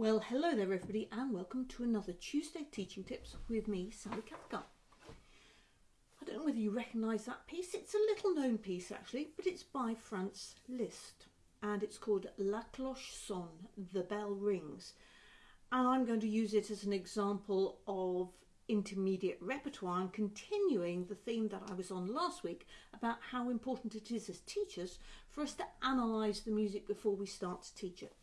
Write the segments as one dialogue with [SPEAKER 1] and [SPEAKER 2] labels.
[SPEAKER 1] Well, hello there, everybody, and welcome to another Tuesday Teaching Tips with me, Sally Cathcart. I don't know whether you recognise that piece. It's a little known piece, actually, but it's by Franz Liszt, and it's called La Cloche Sonne, The Bell Rings. And I'm going to use it as an example of intermediate repertoire and continuing the theme that I was on last week about how important it is as teachers for us to analyse the music before we start to teach it.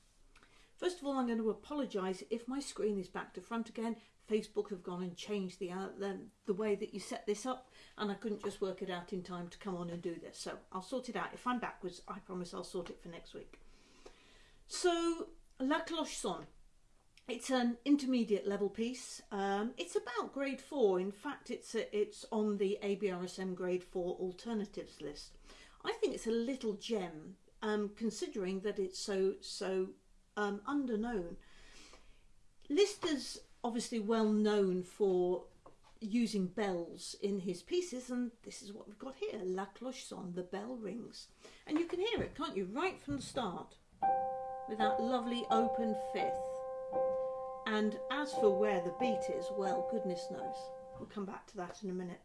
[SPEAKER 1] First of all, I'm going to apologise if my screen is back to front again. Facebook have gone and changed the, uh, the, the way that you set this up and I couldn't just work it out in time to come on and do this. So I'll sort it out. If I'm backwards, I promise I'll sort it for next week. So La Cloche Sonne. It's an intermediate level piece. Um, it's about grade four. In fact, it's a, it's on the ABRSM grade four alternatives list. I think it's a little gem, um, considering that it's so so um, underknown. Liszt is obviously well known for using bells in his pieces and this is what we've got here, La Cloche Sonne, the bell rings. And you can hear it, can't you, right from the start with that lovely open fifth. And as for where the beat is, well, goodness knows. We'll come back to that in a minute.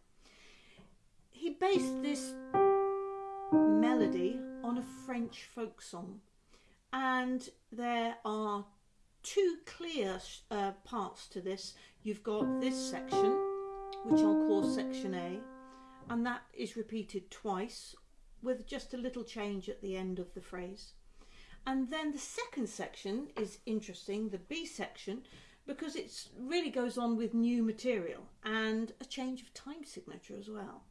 [SPEAKER 1] He based this melody on a French folk song and there are two clear uh, parts to this. You've got this section, which I'll call section A, and that is repeated twice with just a little change at the end of the phrase. And then the second section is interesting, the B section, because it really goes on with new material and a change of time signature as well.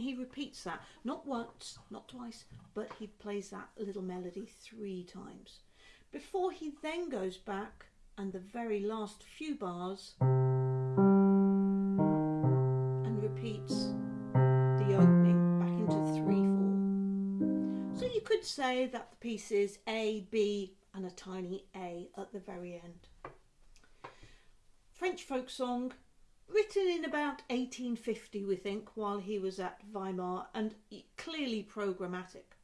[SPEAKER 1] He repeats that not once not twice but he plays that little melody three times. Before he then goes back and the very last few bars and repeats the opening back into three four. So you could say that the piece is A B and a tiny A at the very end. French folk song written in about 1850 we think while he was at Weimar and clearly programmatic.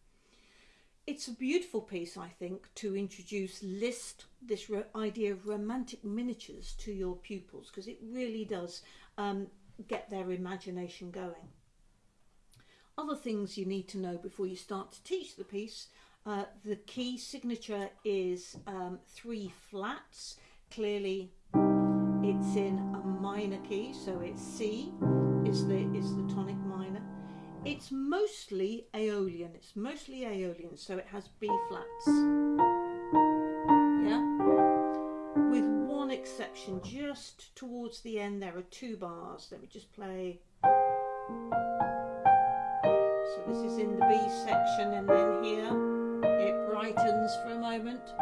[SPEAKER 1] It's a beautiful piece I think to introduce Liszt this idea of romantic miniatures to your pupils because it really does um, get their imagination going. Other things you need to know before you start to teach the piece uh, the key signature is um, three flats clearly it's in a minor key so it's C is the is the tonic minor. It's mostly aeolian. It's mostly aeolian so it has B flats. Yeah? With one exception just towards the end there are two bars. Let me just play. So this is in the B section and then here it brightens for a moment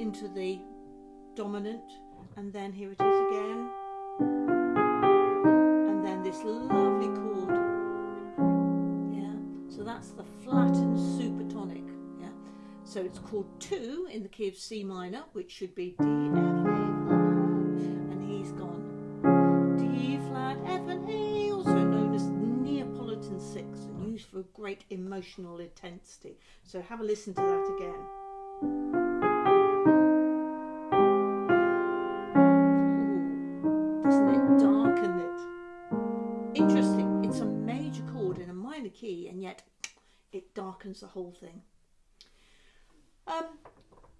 [SPEAKER 1] into the dominant and then here it is again. And then this lovely chord. Yeah? So that's the flattened supertonic yeah? So it's chord 2 in the key of C minor which should be D F A and he's gone. D flat F and A also known as Neapolitan 6 and used for great emotional intensity. So have a listen to that again darkens the whole thing. Um,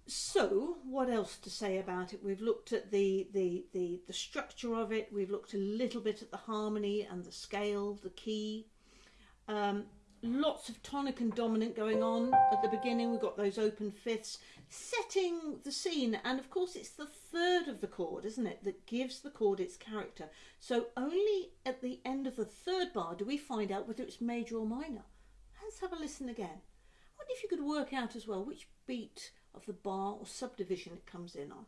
[SPEAKER 1] so what else to say about it? We've looked at the, the, the, the structure of it. We've looked a little bit at the harmony and the scale, the key. Um, lots of tonic and dominant going on at the beginning. We've got those open fifths setting the scene. And of course, it's the third of the chord, isn't it, that gives the chord its character. So only at the end of the third bar do we find out whether it's major or minor. Let's have a listen again. I wonder if you could work out as well which beat of the bar or subdivision it comes in on.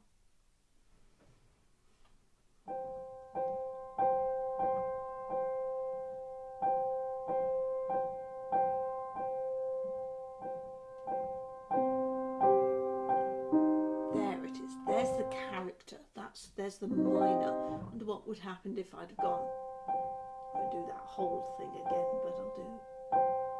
[SPEAKER 1] There it is. There's the character that's there's the minor. Wonder what would happen if I'd gone I do that whole thing again, but I'll do.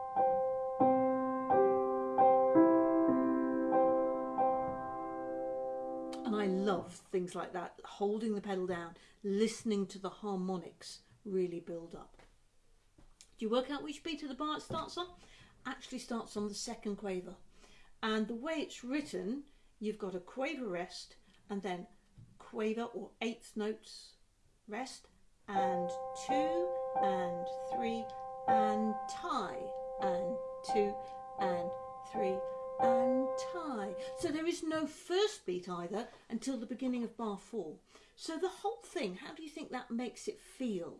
[SPEAKER 1] And I love things like that, holding the pedal down, listening to the harmonics really build up. Do you work out which beat of the bar it starts on? Actually starts on the second quaver. And the way it's written, you've got a quaver rest and then quaver or eighth notes rest and two and three and tie two and three and tie. So there is no first beat either until the beginning of bar four. So the whole thing, how do you think that makes it feel?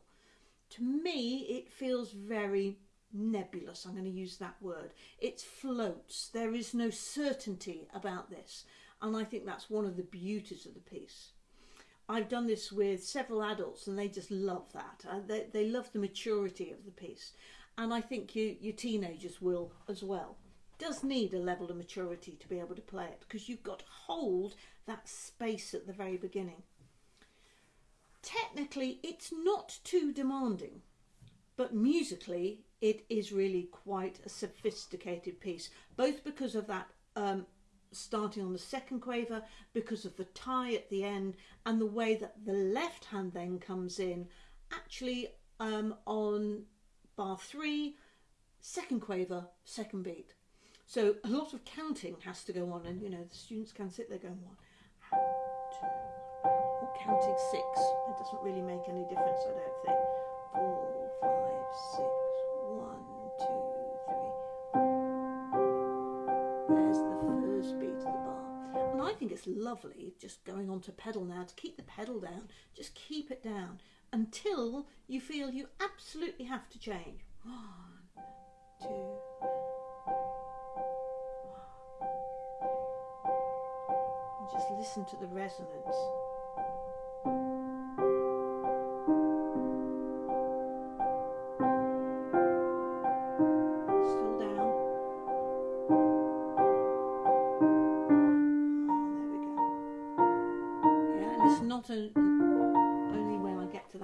[SPEAKER 1] To me, it feels very nebulous. I'm going to use that word. It floats. There is no certainty about this. And I think that's one of the beauties of the piece. I've done this with several adults and they just love that. Uh, they, they love the maturity of the piece. And I think you, your teenagers will as well. Does need a level of maturity to be able to play it because you've got to hold that space at the very beginning. Technically, it's not too demanding, but musically, it is really quite a sophisticated piece, both because of that um, starting on the second quaver because of the tie at the end and the way that the left hand then comes in actually um, on bar three, second quaver, second beat. So a lot of counting has to go on and you know the students can sit there going one, two, or counting six. It doesn't really make any difference I don't think. Four, five, six, one, two, three. There's the first beat of the bar. And I think it's lovely just going on to pedal now to keep the pedal down. Just keep it down until you feel you absolutely have to change. One, two, just listen to the resonance.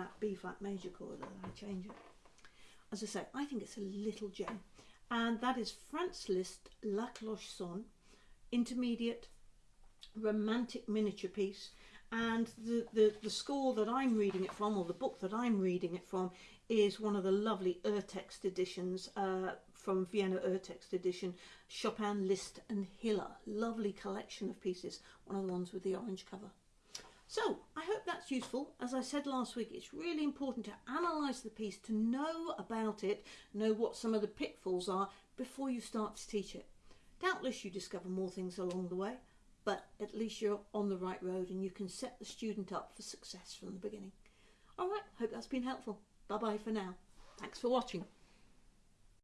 [SPEAKER 1] That B flat major chord that I change it. As I say, I think it's a little gem. And that is Franz Liszt La Cloche Sonne, intermediate romantic miniature piece. And the, the, the score that I'm reading it from, or the book that I'm reading it from, is one of the lovely Urtext editions uh, from Vienna Urtext edition, Chopin, Liszt and Hiller. Lovely collection of pieces, one of the ones with the orange cover. So I hope that's useful. As I said last week, it's really important to analyse the piece, to know about it, know what some of the pitfalls are before you start to teach it. Doubtless you discover more things along the way, but at least you're on the right road and you can set the student up for success from the beginning. All right, hope that's been helpful. Bye bye for now. Thanks for watching.